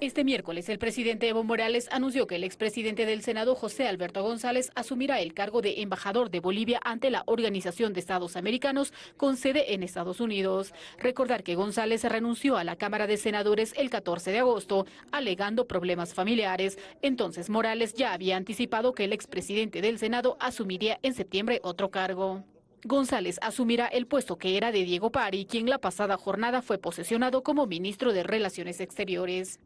Este miércoles, el presidente Evo Morales anunció que el expresidente del Senado, José Alberto González, asumirá el cargo de embajador de Bolivia ante la Organización de Estados Americanos con sede en Estados Unidos. Recordar que González renunció a la Cámara de Senadores el 14 de agosto, alegando problemas familiares. Entonces, Morales ya había anticipado que el expresidente del Senado asumiría en septiembre otro cargo. González asumirá el puesto que era de Diego Pari, quien la pasada jornada fue posesionado como ministro de Relaciones Exteriores.